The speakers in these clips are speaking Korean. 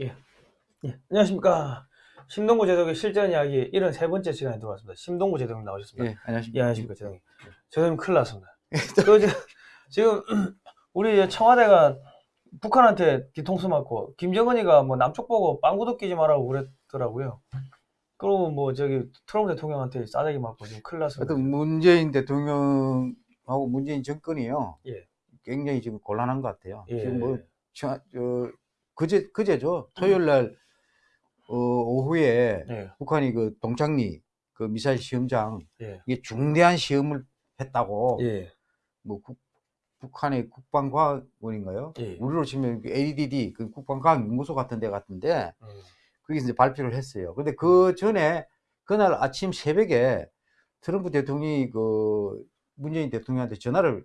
예. 예. 안녕하십니까. 심동구 제독의 실전 이야기 73번째 시간에 들어왔습니다. 심동구 제독님 나오셨습니다. 예, 안녕하십니까. 예, 안녕하십니까, 제독님. 제독님 큰일 났습니다. 그, 저, 지금, 우리 청와대가 북한한테 뒤통수 맞고, 김정은이가 뭐 남쪽 보고 빵구도 끼지 말라고 그랬더라고요. 그리고 뭐 저기 트럼프 대통령한테 싸대기 맞고 지금 큰일 났습니다. 하여튼 문재인 대통령하고 문재인 정권이요. 예. 굉장히 지금 곤란한 것 같아요. 예. 지금 뭐, 저, 저, 그제, 그제죠. 토요일 날, 어, 오후에 예. 북한이 그 동창리 그 미사일 시험장, 예. 이게 중대한 시험을 했다고, 예. 뭐, 국, 북한의 국방과학원인가요? 예. 우리로 치면 그 ADD, 그 국방과학연구소 같은 데 같은데, 음. 거기서 이제 발표를 했어요. 근데 그 전에 그날 아침 새벽에 트럼프 대통령이 그 문재인 대통령한테 전화를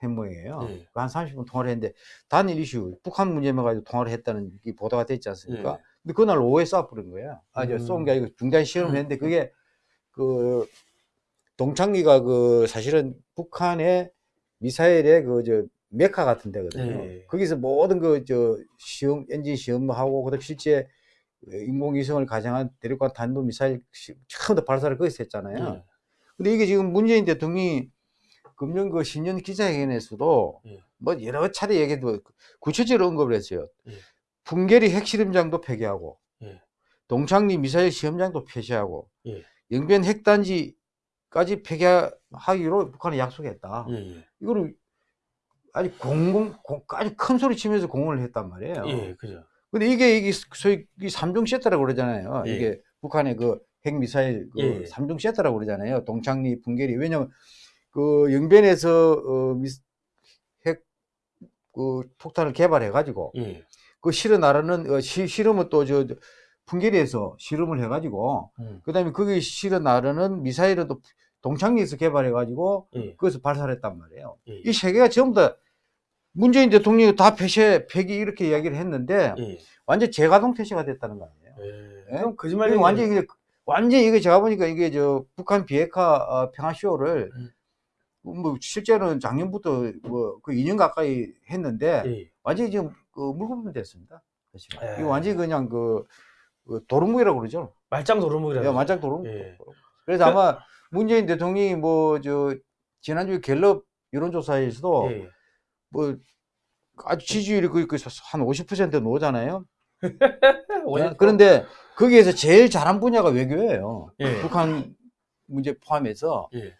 한 모양이에요. 예. 그한 30분 통화를 했는데 단일 이슈 북한 문제만 가지고 통화를 했다는 게 보도가 됐지 않습니까? 예. 근데 그날 오후에 쏴버린 거예요. 아, 저 음. 쏜 게 아니고 중단 시험을 했는데 그게 그 동창리가 그 사실은 북한의 미사일의 그 저 메카 같은 데거든요. 예. 거기서 모든 그 저 시험 엔진 시험하고 그다음 실제 인공위성을 가정한 대륙간 탄도 미사일 시- 처음부터 발사를 거기서 했잖아요. 예. 근데 이게 지금 문재인 대통령이 금년 그 신년 기자회견에서도 예. 뭐 여러 차례 얘기도 구체적으로 언급을 했어요. 예. 풍계리 핵실험장도 폐기하고 예. 동창리 미사일 시험장도 폐쇄하고 예. 영변 핵단지까지 폐기하기로 북한이 약속했다. 예. 예. 이거를 아주 공공 공- 아주 큰 소리 치면서 공언을 했단 말이에요. 예. 그죠. 근데 이게 이게 소위 이 삼중 세트라고 그러잖아요. 예. 이게 북한의 그 핵미사일 그 예. 삼중 세트라고 그러잖아요. 동창리, 풍계리. 왜냐면 그 영변에서 어, 미, 핵, 그 폭탄을 개발해 가지고 예. 그 실어 나르는 어, 시, 실험은 또 저 풍계리에서 실험을 해 가지고 음. 그다음에 거기 실어 나르는 미사일은 또 동창리에서 개발해 가지고 예. 거기서 발사를 했단 말이에요. 예. 이세 개가 전부 다 문재인 대통령이 다 폐쇄, 폐기 이렇게 이야기를 했는데 예. 완전 재가동 퇴시가 됐다는 거 아니에요. 예. 예? 그럼 거짓말 이게 완전 이게 완전 이게 제가 보니까 이게 저 북한 비핵화 어, 평화쇼를 음. 뭐 실제로는 작년부터 뭐 그 2년 가까이 했는데 예. 완전히 지금 그 물거품 됐습니다. 사실 예. 이거 완전히 그냥 그, 그 도루묵이라고 그러죠. 말짱 도루묵이라. 야, 완전 도루묵. 예. 그래서 아마 문재인 대통령이 뭐 저 지난주에 갤럽 여론조사에서도 예. 뭐 아주 지지율이 거의 거의 한 50% 나오잖아요. 그런데 거기에서 제일 잘한 분야가 외교예요. 예. 북한 문제 포함해서 예.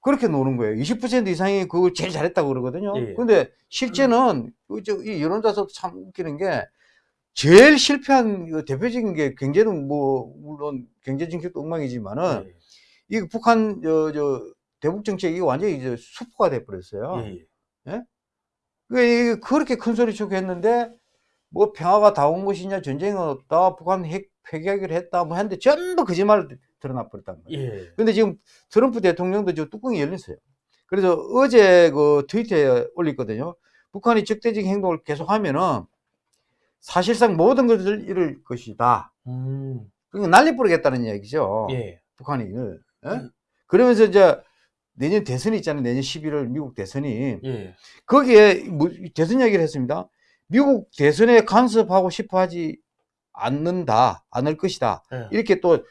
그렇게 노는 거예요. 20% 이상이 그걸 제일 잘했다고 그러거든요. 예. 근데 실제는 그 저- 이 여론조사도 참 웃기는 게 제일 실패한 그 대표적인 게 경제는 뭐 물론 경제 정책도 엉망이지만은 예. 이 북한 저 저 대북 정책이 완전히 이제 수포가 돼 버렸어요. 예. 왜 그렇게 큰 소리 치고 했는데 뭐 평화가 다 온 것이냐 전쟁은 없다 북한 핵 폐기하기로 했다 뭐 했는데 전부 거짓말을 드러나 버렸단 말이에요. 예. 근데 지금 트럼프 대통령도 저 뚜껑이 열렸어요. 그래서 어제 그 트위터에 올렸거든요. 북한이 적대적 행동을 계속하면은 사실상 모든 것을 잃을 것이다. 음. 그러니까 난리 뿌리겠다는 얘기죠. 예. 북한이. 예? 음. 그러면서 이제 내년 대선이 있잖아요. 내년 11월 미국 대선이. 예. 거기에 뭐 대선 이야기를 했습니다. 미국 대선에 간섭하고 싶어 하지 않는다, 않을 것이다. 예. 이렇게 또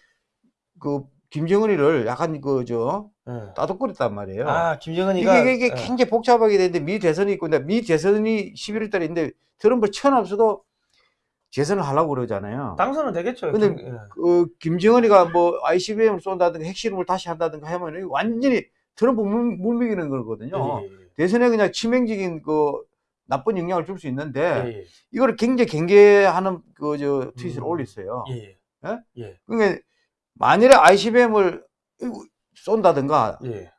그 김정은이를 약간 그저 예. 따독거렸단 말이에요. 아, 김정은이가 이게, 이게 예. 굉장히 복잡하게 되는데 미 대선이 있고 근데 미 대선이 11월 달에 있는데 트럼프 천없어도 재선을 하려고 그러잖아요. 당선은 되겠죠. 근데 김- 예. 그 김정은이가 뭐 ICBM을 쏜다든가 핵실험을 다시 한다든가 하면 완전히 트럼프 물, 물먹이는 거거든요. 예, 예, 대선에 그냥 치명적인 그 나쁜 영향을 줄 수 있는데 예. 예. 이거를 굉장히 경계하는 그 저 트윗을 음. 올렸어요. 예. 예? 예. 그러니까 만일에 ICBM을 쏜다든가 예.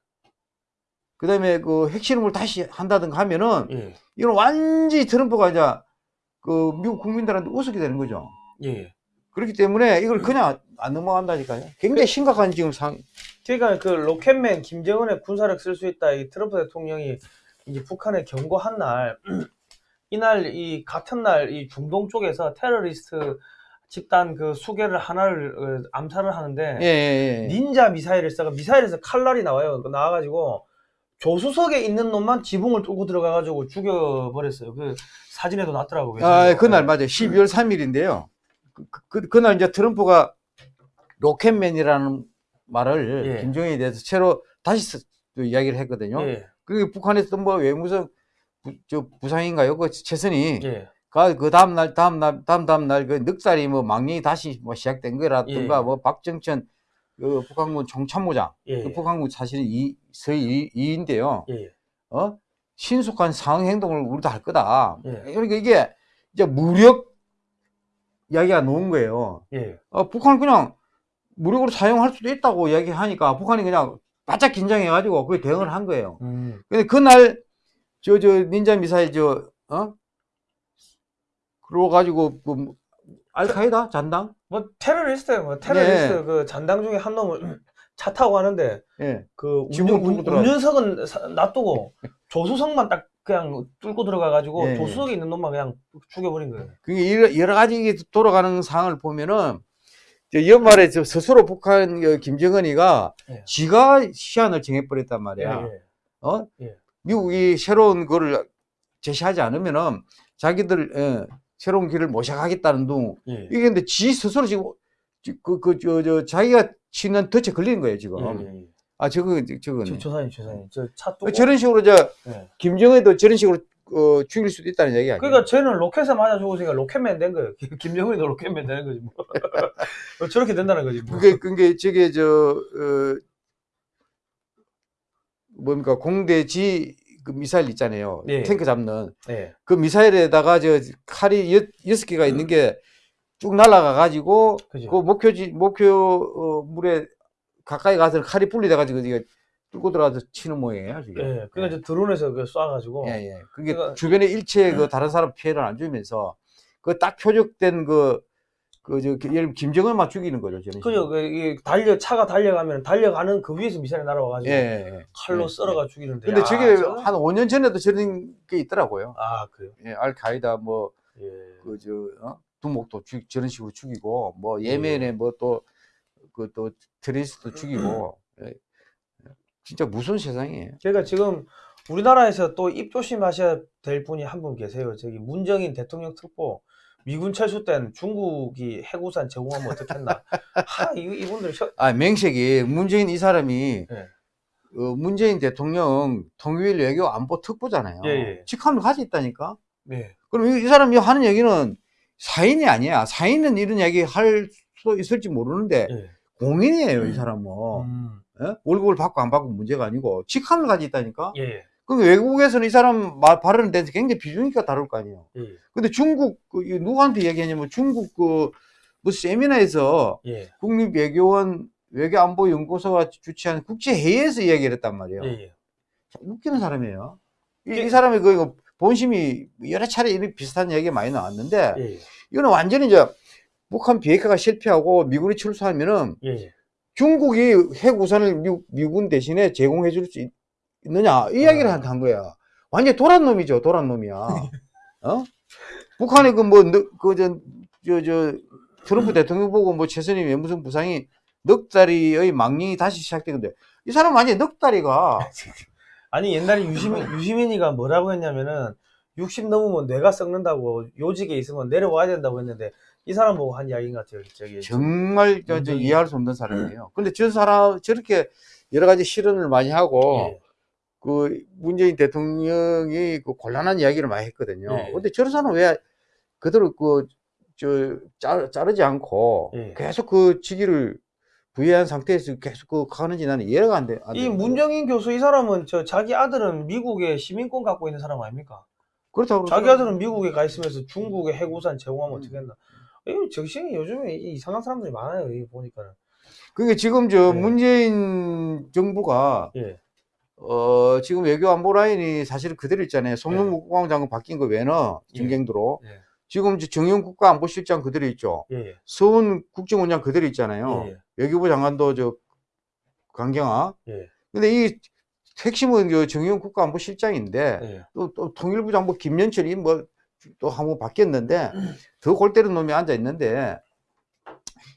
그 다음에 그 핵실험을 다시 한다든가 하면은 예. 이건 완전히 트럼프가 이제 그 미국 국민들한테 우습게 되는 거죠. 예. 그렇기 때문에 이걸 그냥 안 넘어간다니까요. 굉장히 심각한 지금 상. 그러니까 그 로켓맨 김정은의 군사력 쓸 수 있다. 이 트럼프 대통령이 이제 북한에 경고한 날 이날 이 같은 날 이 중동 쪽에서 테러리스트 집단 그 수개를 하나를 어, 암살을 하는데 예, 예, 예. 닌자 미사일을 써가 미사일에서 칼날이 나와요. 그 나와가지고 조수석에 있는 놈만 지붕을 뚫고 들어가가지고 죽여버렸어요. 그 사진에도 났더라고요. 아, 그날 맞아요. 12월 3일인데요. 그, 그, 그날 이제 트럼프가 로켓맨이라는 말을 예. 김정은에 대해서 새로 다시 쓰- 또 이야기를 했거든요. 예, 그게 북한에서 뭐 외무성 부, 저 부상인가요? 그 최선이 예, 그, 그 다음 날, 다음 날, 다음 다음 날, 그 넉살이 뭐 망령이 다시 뭐 시작된 거라든가, 예. 뭐 박정천, 그 북한군 총참모장, 예, 그 북한군 사실은 이, 서희 이, 인데요 예, 어? 신속한 상응 행동을 우리도 할 거다. 예. 그러니까 이게 이제 무력 이야기가 나온 거예요. 예, 어, 북한은 그냥 무력으로 사용할 수도 있다고 이야기하니까 북한이 그냥 바짝 긴장해가지고 그게 대응을 한 거예요. 음, 근데 그날 저 저 닌자 미사일 저 어? 그러고 가지고 그 뭐, 알카이다 잔당 뭐 테러리스트예요. 뭐 테러리스트 네. 그 잔당 중에 한 놈을 차 타고 가는데 예. 그 운전, 들어가- 운전석은 사- 놔두고 조수석만 딱 그냥 뚫고 들어가 가지고 예, 예. 조수석에 있는 놈만 그냥 죽여버린 거예요. 그게 여러, 여러 가지 돌아가는 상황을 보면은 저 연말에 저 스스로 북한 그 김정은이가 예. 지가 시한을 정해버렸단 예, 말이야. 예. 어? 예. 미국이 미국이 새로운 거를 제시하지 않으면은 자기들 예, 새로운 길을 모셔가겠다는 둥. 예. 이게 근데 지 스스로 지금 그 그 저 저 자기가 치는 덫에 걸리는 거예요 지금. 예, 예, 예. 아 저거 저거 저, 조사님, 조사님, 저차 뚫고. 저런 식으로 저 예. 김정은도 저런 식으로 어, 죽일 수도 있다는 얘기 아니에요? 그러니까 쟤는 로켓에 맞아 죽으니까 로켓맨 된 거예요. 김정은이도 로켓맨 되는 거지 뭐. 어, 저렇게 된다는 거지 뭐. 그게 그게 저게 저 어, 뭡니까 공대지 그 미사일 있잖아요. 예. 탱크 잡는 예. 그 미사일에다가 저 칼이 여, 여섯 개가 있는 게 쭉 날아가 가지고 그죠. 그 목표지 목표 어, 물에 가까이 가서 칼이 분리돼 가지고 이게 뚫고 들어가서 치는 모양이에요. 지금. 예. 그러니까 이제 드론에서 그 쏴가지고. 예, 예. 그게 그러니까- 주변에 일체 그 다른 사람 피해를 안 주면서 그 딱 표적된 그, 그, 저, 예를 들면 김정은만 죽이는 거죠, 저는. 그죠. 그, 이 달려, 차가 달려가면 달려가는 그 위에서 미사일이 날아와가지고. 예, 예, 예. 칼로 예, 썰어가 죽이는데. 근데 야, 저게 저거- 한 5년 전에도 저런 게 있더라고요. 아, 그래요? 예, 알카이다 뭐, 예. 그, 저, 어? 두목도 죽, 저런 식으로 죽이고, 뭐, 예멘에 뭐 또, 그 또, 트레이스도 죽이고, 예. 진짜 무서운 세상이에요. 그러니까 지금 우리나라에서 또 입 조심하셔야 될 분이 한 분 계세요. 저기 문정인 대통령 특보 미군 철수된 중국이 해구산 제공하면 어떻겠나. 하, 이, 이분들 혀, 아, 맹색이, 문재인 이 사람이, 예. 어, 문재인 대통령 통일 외교 안보 특보잖아요. 예, 예. 직함을 가지고 있다니까? 네. 그럼 이, 이 사람이 하는 얘기는 사인이 아니야. 사인은 이런 얘기 할 수도 있을지 모르는데, 예. 공인이에요, 이 사람은. 음, 예? 월급을 받고 안 받고 문제가 아니고, 직함을 가지고 있다니까? 예, 예. 그럼 외국에서는 이 사람 말, 발언에 대해서 굉장히 비중있게 다룰 거 아니에요. 예. 근데 중국, 그, 이 누구한테 얘기하냐면 중국 그, 무슨 세미나에서 예. 국립외교원 외교안보연구소가 주최한 국제회의에서 이야기를 했단 말이에요. 예. 예. 참 웃기는 사람이에요. 이, 예. 이 사람이 그 본심이 여러 차례 이런 비슷한 얘기가 많이 나왔는데, 예. 이거는 완전히 이제 북한 비핵화가 실패하고 미군이 예. 예. 중국이 핵 우산을 미, 미군 대신에 제공해 줄 수 있느냐 이 이야기를 어. 한 거야. 완전 도란 놈이죠, 도란 놈이야. 어? 북한이 그뭐그저저 트럼프 대통령 보고 뭐 최선희 외무성 부상이 넉 달이의 망령이 다시 시작되는데 이 사람 완전 넉 달이가 아니 옛날에 유시민 유시민이가 뭐라고 했냐면은 60 넘으면 뇌가 썩는다고 요직에 있으면 내려와야 된다고 했는데 이 사람 보고 한 이야기인 것 같아요. 저기 정말 저, 저 이해할 수 없는 사람이에요. 근데 저 사람 저렇게 여러 가지 실언을 많이 하고 예. 그 문재인 대통령이 그 곤란한 이야기를 많이 했거든요. 예. 근데 저런 사람은 왜 그대로 그, 저, 자, 자르지 않고 예. 계속 그 직위를 부여한 상태에서 계속 그 가는지 나는 이해가 안 돼. 안 이. 문정인 교수 이 사람은 저 자기 아들은 미국에 시민권 갖고 있는 사람 아닙니까? 그렇다고 자기 그러더라고요. 아들은 미국에 가 있으면서 중국에 해구산 제공하면 음. 어떻게 했나? 이 정신이 요즘에 이 이상한 사람들이 많아요. 이 보니까는. 그게 지금 저 예. 문재인 정부가 예. 어, 지금 외교 안보 라인이 사실 그대로 있잖아요. 송영무 국방장관 바뀐 거 외에는 예. 정경도로. 예. 지금 정영 국가안보실장 그대로 있죠. 예. 예. 서훈 국정원장 그대로 있잖아요. 예. 외교부 장관도 저 강경화. 예. 근데 이 핵심은 저 정의용 국가안보실장인데 예. 또, 또 통일부 장관 김연철이 뭐 또 한 번 바뀌었는데 더 골때리는 놈이 앉아 있는데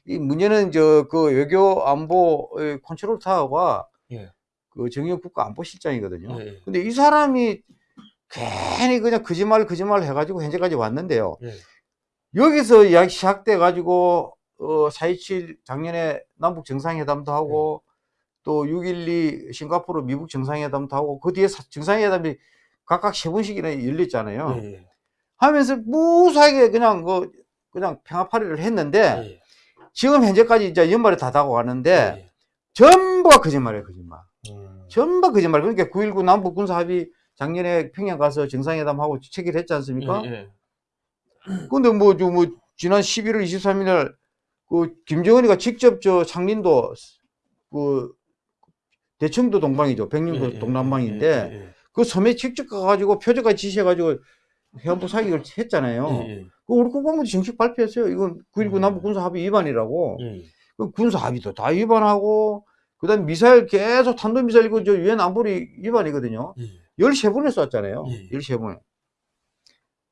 이 문제는 저 그 외교 안보 컨트롤 타워가 예. 그 정의용 국가안보실장이거든요. 예, 근데 이 사람이 괜히 그냥 거짓말 거짓말 해가지고 현재까지 왔는데요. 예. 여기서 이야기 시작돼 가지고 어, 4.27 작년에 남북 정상회담도 하고 또6.12 싱가포르 미국 정상회담도 하고 그 뒤에 사- 정상회담이 각각 세 번씩이나 열렸잖아요. 예, 예. 하면서 무사하게 그냥 그 그냥 평화파리를 했는데 예, 지금 현재까지 이제 연말에 다 다가고 왔는데 예. 전부가 거짓말이에요, 거짓말. 음. 전부 거짓말. 그러니까 9.19 남북 군사 합의 작년에 평양 가서 정상회담하고 체결했지 않습니까? 예, 예. 근데 뭐, 저, 뭐, 지난 11월 23일 날, 그, 김정은이가 직접 저 창린도, 그, 대청도 동방이죠. 백령도 예, 예, 동남방인데, 예, 예, 그 섬에 직접 가가지고 표적까지 지시해가지고 해안부 사격을 했잖아요. 예, 예, 그 우리 국방부도 정식 발표했어요. 이건 9.19 음. 남북 군사 합의 위반이라고. 예, 예. 그 군사 합의도 다 위반하고, 그 다음에 미사일 계속 탄도미사일 이거 저 유엔 안보리 위반이거든요. 예. 13번을 쐈잖아요. 예. 13번.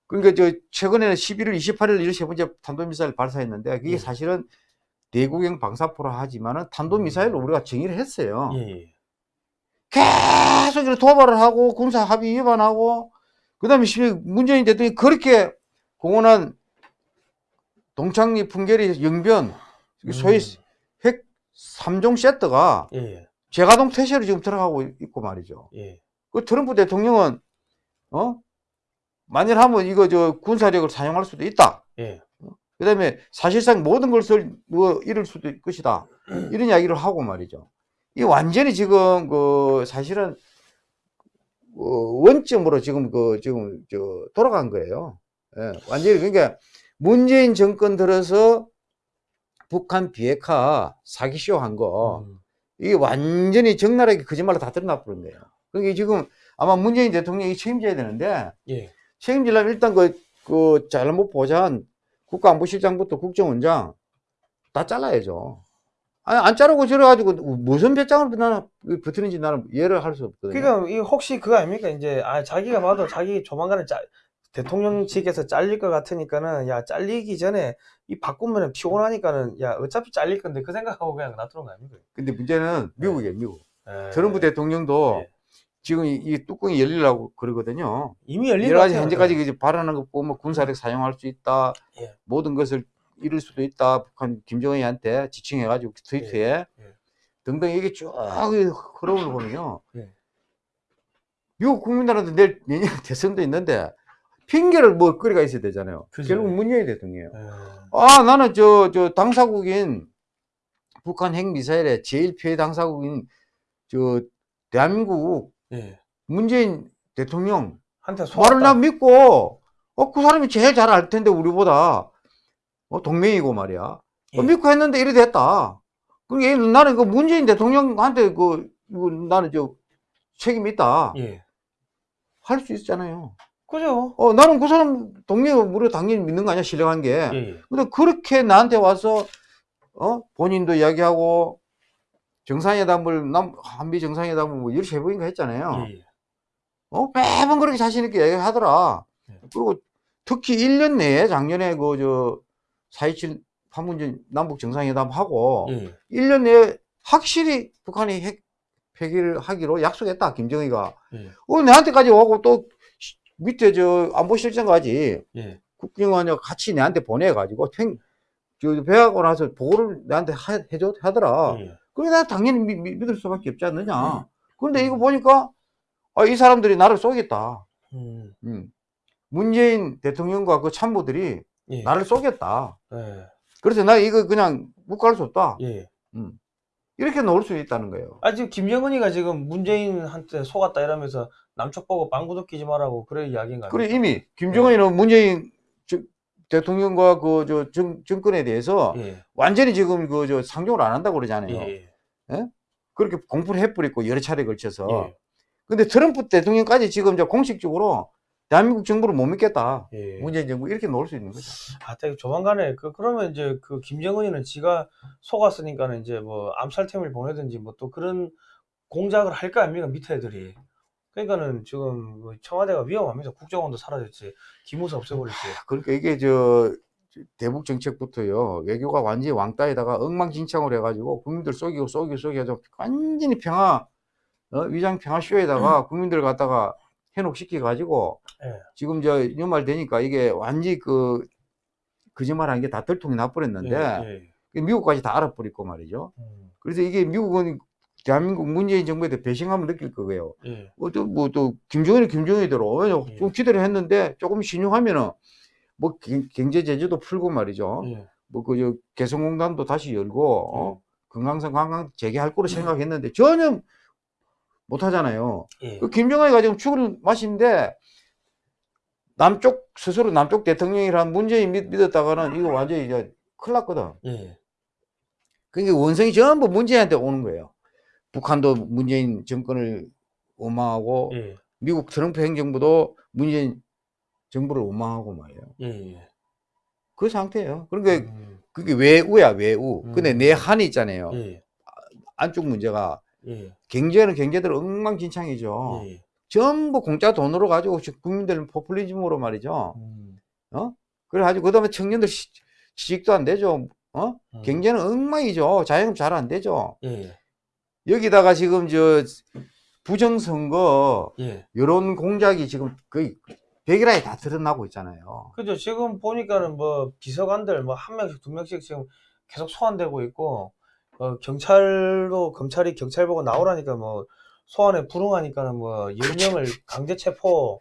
그러니까 저 최근에는 11월 28일 13번째 탄도미사일 발사했는데 그게 예. 사실은 대구경 방사포라 하지만은 탄도미사일로 우리가 정의를 했어요. 예, 예. 계속 이렇게 도발을 하고 군사 합의 위반하고 그 다음에 시- 문재인 대통령이 그렇게 공언한 동창리 풍계리 영변 소위 음. 핵 3종 세트가 예, 예, 재가동 태세로 지금 들어가고 있고 말이죠. 예. 그 트럼프 대통령은 어 만일 하면 이거 저 군사력을 사용할 수도 있다. 예. 그다음에 사실상 모든 것을 뭐 잃을 수도 있을 것이다. 이런 이야기를 하고 말이죠. 이 완전히 지금 그 사실은 어, 원점으로 지금 그 지금 저 돌아간 거예요. 예, 완전히 그러니까 문재인 정권 들어서 북한 비핵화 사기쇼 한 거 음. 이게 완전히 적나라하게 거짓말로 다 드러나 버린 거예요. 그러니까 지금 아마 문재인 대통령이 책임져야 되는데 예. 책임지려면 일단 그, 그 잘못 보좌한 국가안보실장부터 국정원장 다 잘라야죠. 아니, 안 자르고 저래가지고 무슨 배짱을 나는 버티는지 나는 이해를 할 수 없거든요. 그러니까 이 혹시 그거 아닙니까? 이제 아 자기가 봐도 자기 조만간에 짜, 대통령 측에서 잘릴 것 같으니까는 야 잘리기 전에 이 바꾸면은 피곤하니까는 야 어차피 잘릴 건데 그 생각하고 그냥 놔두는 거 아닙니까? 근데 문제는 미국이에요, 미국. 예. 트럼프 대통령도 예. 지금 이, 이 뚜껑이 열리려고 그러거든요. 이미 열린 여러 것 가지. 현재까지 이제 발언한 거 보면 군사력 사용할 수 있다. 예. 모든 것을 잃을 수도 있다. 북한 김정은이한테 지칭해가지고 트위터에 예. 등등 이게 쭉 흐름을 보면요. 예. 미국 국민들한테 내일 내년 대선도 있는데 핑계를 뭐 거리가 있어야 되잖아요. 그죠. 결국 문재인 대통령이에요. 예. 아 나는 저 저 당사국인 북한 핵 미사일의 제일 피해 당사국인 저 대한민국 예. 문재인 대통령 한테 말을 나. 믿고 어 그 사람이 제일 잘 알 텐데 우리보다 어, 동맹이고 말이야 어, 예. 믿고 했는데 이래 됐다 그게 나는 그 문재인 대통령한테 그 이거 나는 저 책임 있다 예. 할 수 있잖아요 그죠? 어 나는 그 사람 동맹을 우리 당연히 믿는 거 아니야 신뢰한 게 예. 예. 근데 그렇게 나한테 와서 어 본인도 이야기하고 정상회담을 남 한미 정상회담을 뭐 13번인가 했잖아요 예. 어, 매번 그렇게 자신있게 얘기하더라. 네. 그리고 특히 1년 내에 작년에 그, 저, 4.27 판문점 남북 정상회담 하고, 예. 1년 내에 확실히 북한이 핵 폐기를 하기로 약속했다, 김정희가. 예. 어, 내한테까지 오고 또 시- 밑에 저 안보실장까지 예. 국정원이 같이 내한테 보내가지고 팽, 저, 배하고 나서 보고를 내한테 하, 해줘, 하더라. 예. 그래, 나 당연히 믿, 믿- 믿을 수밖에 없지 않느냐. 그런데 이거 보니까, 아, 이 사람들이 나를 쏘겠다. 음. 음. 문재인 대통령과 그 참모들이 예. 나를 쏘겠다. 예. 그래서 나 이거 그냥 묵갈 수 없다. 예. 음. 이렇게 놓을 수 있다는 거예요. 아 지금 김정은이가 지금 문재인한테 속았다 이러면서 남쪽 보고 빵구도 끼지 말라고 그래 이야기인가? 그래 이미 김정은이는 문재인 저- 대통령과 그 저 정권에 대해서 예. 완전히 지금 그 저 상종을 안 한다고 그러잖아요. 예. 예. 그렇게 공포를 해버렸고 여러 차례 걸쳐서. 예. 근데 트럼프 대통령까지 지금 저 공식적으로 대한민국 정부를 못 믿겠다. 예. 문재인 정부 이렇게 놓을 수 있는 거죠. 아, 되게 조만간에 그 그러면 이제 그 김정은이는 지가 속았으니까는 이제 뭐 암살템을 보내든지 뭐 또 그런 공작을 할 거 아닙니까 밑에 애들이. 그러니까는 지금 뭐 청와대가 위험합니다. 국정원도 사라졌지, 기무사 없애버렸지. 그러니까 이게 저 대북 정책부터요 외교가 완전히 왕따에다가 엉망진창을 해가지고 국민들 속이고 속이고 속이고 완전히 평화 어, 위장 평화 쇼에다가 국민들 갖다가 현혹시켜 가지고 예. 지금 저 연말 되니까 이게 완전히 그 거짓말한 게 다 들통이 나버렸는데 예, 예. 미국까지 다 알아버리고 말이죠. 음, 그래서 이게 미국은 대한민국 문재인 정부에 대해 배신감을 느낄 거예요. 예. 어, 또, 뭐, 또, 김정은이 김정은이대로, 왜냐, 예. 좀 기대를 했는데, 조금 신용하면은, 뭐, 경- 경제 제재도 풀고 말이죠. 예. 뭐, 그, 저, 개성공단도 다시 열고, 음. 어, 건강성 관광 재개할 거로 생각했는데, 전혀 못 하잖아요. 예. 그 김정은이가 지금 죽을 맛인데, 남쪽, 스스로 남쪽 대통령이란 문재인 믿, 믿었다가는 이거 완전히 이제 큰일 났거든. 예. 그러니까 원성이 전부 문재인한테 오는 거예요. 북한도 문재인 정권을 원망하고, 예. 미국 트럼프 행정부도 문재인 정부를 원망하고 말이에요. 예. 예. 그 상태예요. 그러니까 음, 그게 외우야 외우. 근데 음. 내한이 있잖아요. 예. 안쪽 문제가 예. 경제는 경제대로 엉망진창이죠. 예. 전부 공짜 돈으로 가지고 국민들 포퓰리즘으로 말이죠. 음, 그래가지고 그다음에 청년들 시- 취직도 안 되죠. 어? 음. 경제는 엉망이죠. 자영업 잘 안 되죠. 예. 여기다가 지금 저 부정선거 예. 여론 공작이 지금 거의 백일하에 다 드러나고 있잖아요. 그죠. 지금 보니까는 뭐 비서관들 뭐 한 명씩 두 명씩 지금 계속 소환되고 있고 어, 경찰도 검찰이 경찰 보고 나오라니까 뭐 소환에 불응하니까는 뭐 10명을 강제 체포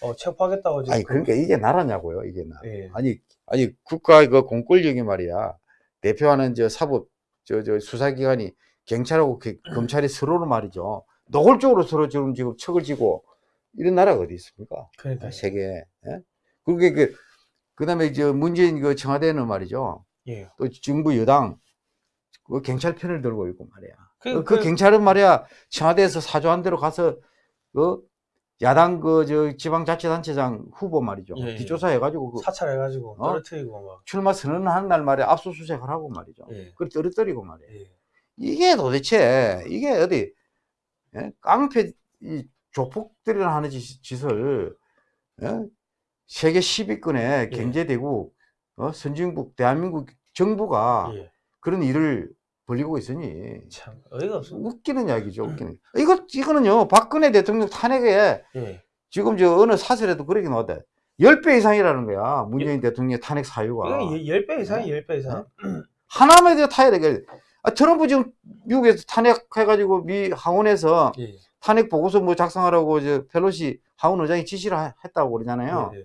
어, 체포하겠다고 지금 아니 그러니까 이게 나라냐고요, 이게 나. 예. 아니 아니 국가 그 공권력이 말이야 대표하는 저 사법 저 저 수사기관이 경찰하고 그- 검찰이 서로를 말이죠 노골적으로 서로 지금 지금 척을 지고 이런 나라가 어디 있습니까? 그러니까 세계에. 예? 그게 그 그다음에 저 문재인 그 청와대는 말이죠 예. 또 정부 여당 그 경찰 편을 들고 있고 말이야. 그, 그, 그- 경찰은 말이야 청와대에서 사조한 대로 가서 그 야당 그 저 지방자치단체장 후보 말이죠 예, 예. 뒷조사해가지고 그 사찰해가지고 어? 떨어뜨리고 막 출마 선언하는 날 말이야 압수수색을 하고 말이죠. 예. 그걸 떨어뜨리고 말이야. 예. 이게 도대체 이게 어디 예? 깡패 이 조폭들이나 하는 짓, 짓을 예? 세계 10위권의 예. 경제대국 어? 선진국 대한민국 정부가 예. 그런 일을 벌리고 있으니 참 어이가 없습니다. 웃기는 이야기죠. 웃기는. 이거 이거는요 박근혜 대통령 탄핵에 예. 지금 저 어느 사설에도 그렇게 나왔대. 10배 이상이라는 거야. 문재인 대통령의 탄핵 사유가. 이거 10배 이상이 10배 이상. 하나만 더 타야 되게. 아, 트럼프 지금 미국에서 탄핵해가지고 미 하원에서 예. 탄핵 보고서 뭐 작성하라고 저 펠로시 하원 의장이 지시를 하- 했다고 그러잖아요. 예. 예.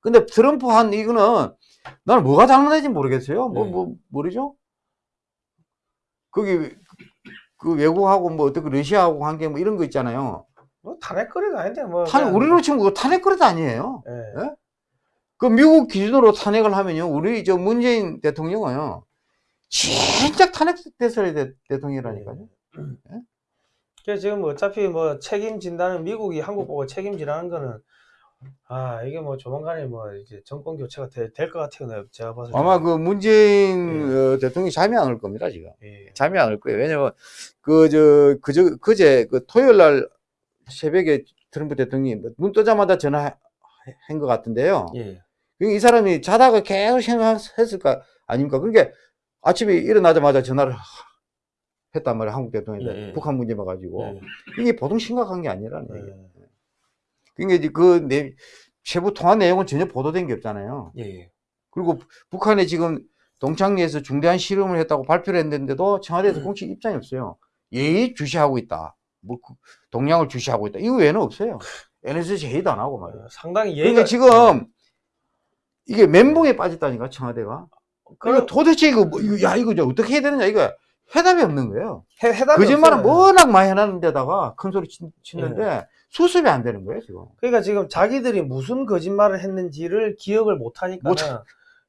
근데 트럼프 한 이거는 나는 뭐가 잘못된지 모르겠어요. 뭐, 네. 뭐, 모르죠? 거기 그 외국하고 뭐 어떻게 러시아하고 관계 뭐 이런 거 있잖아요. 뭐 탄핵거리도 아닌데 뭐. 탄, 우리로 치면 그거 탄핵거리도 아니에요. 예. 그 미국 기준으로 탄핵을 하면요, 우리 저 문재인 대통령은요, 진짜 탄핵됐어야 돼, 대통령이라니까요. 그래서 지금 어차피 뭐 책임진다는 미국이 한국 보고 책임지라는 거는 아 이게 뭐 조만간에 뭐 이제 정권 교체가 될 것 같아요. 제가 때. 아마 그 문재인 어, 대통령이 잠이 안 올 겁니다, 지금. 예. 잠이 안 올 거예요. 왜냐면, 그, 저, 그저, 그제, 그 토요일 날 새벽에 트럼프 대통령이 뭐눈 뜨자마자 전화한 것 같은데요. 예. 그이 사람이 자다가 계속 생각했을까 아닙니까? 그러니까 아침에 일어나자마자 전화를 했단 말이에요. 한국 대통령한테. 예, 예. 북한 문제만 가지고. 예. 이게 보통 심각한 게 아니라는 얘기예요. 예. 그러니까 이제 그 내, 세부 통화 내용은 전혀 보도된 게 없잖아요. 예. 그리고 북한에 지금 동창리에서 중대한 실험을 했다고 발표를 했는데도 음. 청와대에서 공식 입장이 없어요. 예의 주시하고 있다. 뭐그 동향을 주시하고 있다. 이거 외에는 없어요. NSC 회의도 안 하고 말이에요. 어, 상당히 그러니까 예의가 지금 이게 멘붕에 빠졌다니까 청와대가. 그러니까 그럼 도대체 이거 뭐, 야 이거 이제 어떻게 해야 되느냐 이거 해답이 없는 거예요. 해, 해답이 거짓말은 없어요. 워낙 많이 해놨는 데다가 큰 소리 치, 치는데 예. 수습이 안 되는 거예요 지금. 그러니까 지금 자기들이 무슨 거짓말을 했는지를 기억을 못 하니까는 못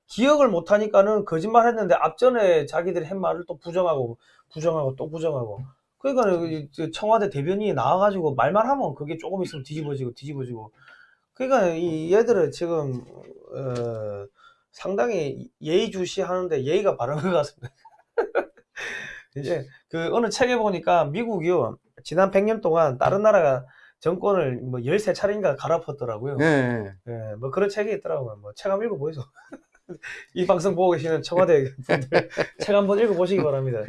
기억을 못 하니까는 거짓말 했는데 앞전에 자기들이 한 말을 또 부정하고 부정하고 또 부정하고 그러니까 청와대 대변인이 나와가지고 말만 하면 그게 조금 있으면 뒤집어지고 뒤집어지고 그러니까 이 얘들은 지금 어, 상당히 예의주시하는데 예의가 바른 것 같습니다. 이제 그 어느 책에 보니까 미국이요 지난 100년 동안 다른 나라가 정권을 뭐 13차례인가 갈아엎었더라고요. 네. 예, 뭐 그런 책이 있더라고요. 뭐 책 한번 읽어보이소. 이 방송 보고 계시는 청와대 분들 책 한번 읽어보시기 바랍니다.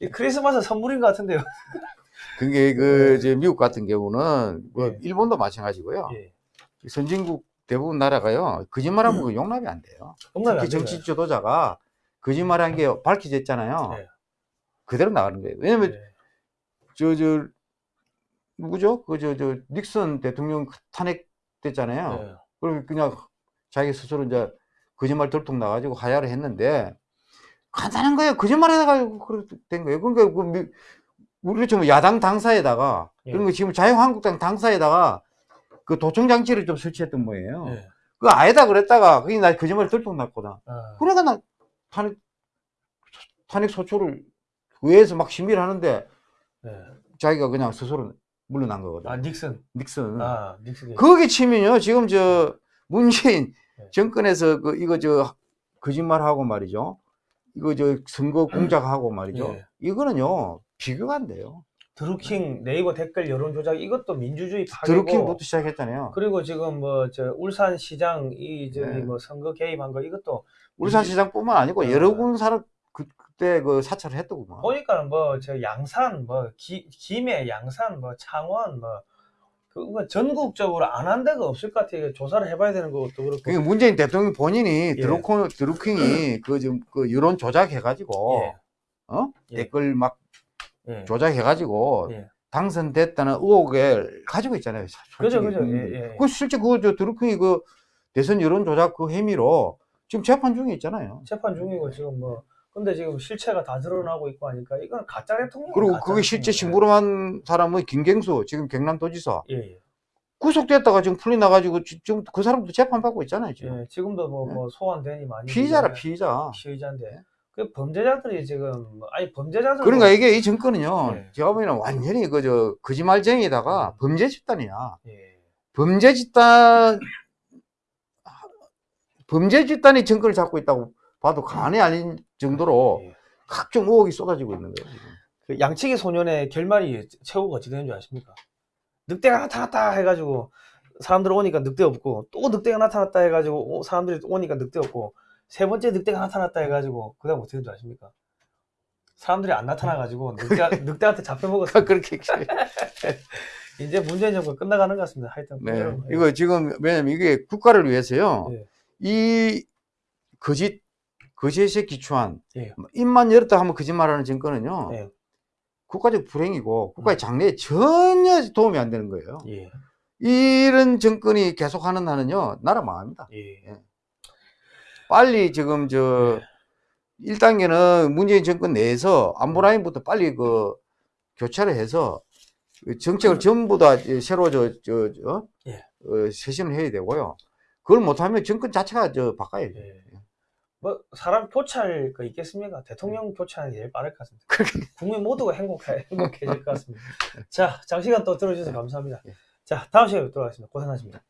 이 크리스마스 선물인 것 같은데요. 그게 그저 미국 같은 경우는 뭐 예. 일본도 마찬가지고요. 예. 선진국 대부분 나라가요 거짓말하면 그 용납이 안 돼요. 용납이 특히 정치. 지도자가 거짓말한 게 밝혀졌잖아요. 예. 그대로 나가는 거예요. 왜냐면 예. 저저 누구죠? 그 저 저 닉슨 대통령 탄핵 됐잖아요. 예. 그럼 그냥 자기 스스로 이제 거짓말 들통 나가지고 하야를 했는데 간단한 거예요. 거짓말 해가지고 그렇게 된 거예요. 그러니까 그 미- 우리 좀 야당 당사에다가 예. 그런 거 지금 자유한국당 당사에다가 그 도청 장치를 좀 설치했던 모예요. 예. 그 아니다 그랬다가 그게 나 거짓말 들통 났거든. 아, 그러니까 나 탄핵 탄핵 소추를 의회에서 막 심의를 하는데 예. 자기가 그냥 스스로 물러난 거거든. 아 닉슨. 닉슨. 아 닉슨. 거기 치면요. 지금 저 문재인 네. 정권에서 그 이거 저 거짓말하고 말이죠. 이거 저 선거 공작하고 말이죠. 예. 이거는요 비교가 안 돼요. 드루킹 네이버 댓글 여론 조작 이것도 민주주의 파괴고 드루킹부터 시작했잖아요. 그리고 지금 뭐 저 울산 시장 이 저기 네. 뭐 선거 개입한 거 이것도 울산시장뿐만 아니고 네. 여러 군 사람 그, 그때 그 사찰을 했더구만. 보니까 뭐저 양산 뭐 기, 김해 양산 뭐 창원 뭐 그거 전국적으로 안 한 데가 없을 것 같아요. 조사를 해봐야 되는 것도 그렇고. 그게 문재인 대통령 본인이 예. 드루킹, 드루킹이 그좀그 여론 조작해가지고 예. 어 예. 댓글 막 예. 조작해가지고 예. 당선됐다는 의혹을 가지고 있잖아요. 그죠, 솔직히. 그죠. 음. 예, 예. 그 실제 그저 드루킹이 그 대선 여론 조작 그 혐의로 지금 재판 중에 있잖아요. 재판 중이고 지금 뭐 근데 지금 실체가 다 드러나고 있고 하니까 이건 가짜 대통령. 그리고 그게 실제 심부름한 사람은 김경수 지금 경남도지사 예, 예. 구속됐다가 지금 풀리 나가지고 지- 지금 그 사람도 재판 받고 있잖아요. 지금 예, 지금도 뭐, 네. 뭐 소환되니 많이 피의자라. 피의자. 피의자인데 그 범죄자들이 지금 뭐- 아니 범죄자들 그러니까 이게 이 정권은요. 네. 제가 보기에는 완전히 그저 거짓말쟁이다가 범죄 집단이야. 예. 범죄 집단 범죄 집단이 정권을 잡고 있다고 봐도 과언이 아닌 정도로 예. 각종 의혹이 쏟아지고 있는 거예요. 지금. 그 양치기 소년의 결말이 최후가 어찌 되는 줄 아십니까? 늑대가 나타났다 해가지고 사람들 오니까 늑대 없고 또 늑대가 나타났다 해가지고 오- 사람들이 오니까 늑대 없고 세 번째 늑대가 나타났다 해가지고 그다음 어떻게 되는 줄 아십니까? 사람들이 안 나타나가지고 늑대, 늑대한테 잡혀먹었어. 그렇게 이제 문재인 정부 끝나가는 것 같습니다. 하여튼 네. 이거 지금 왜냐면 이게 국가를 위해서요. 예. 이 거짓 거짓에 기초한 예. 입만 열었다 하면 거짓말하는 정권은요. 예. 국가적 불행이고 국가의 음. 장래에 전혀 도움이 안 되는 거예요. 예. 이런 정권이 계속하는 한은요 나라 망합니다. 예. 빨리 지금 저 1단계는 문재인 정권 내에서 안보 라인부터 빨리 그 교체를 해서 그 정책을 전부 다 새로 저, 저, 저, 예. 어, 쇄신을 해야 되고요. 그걸 못하면 정권 자체가 저 바꿔야 돼요. 예. 뭐 사람 교체할 거 있겠습니까? 대통령 게 제일 빠를 것 같습니다. 국민 모두가 행복해, 행복해질 것 같습니다. 자, 장시간 또 들어주셔서 감사합니다. 예. 자, 다음 시간에 뵙도록 하겠습니다. 고생하셨습니다.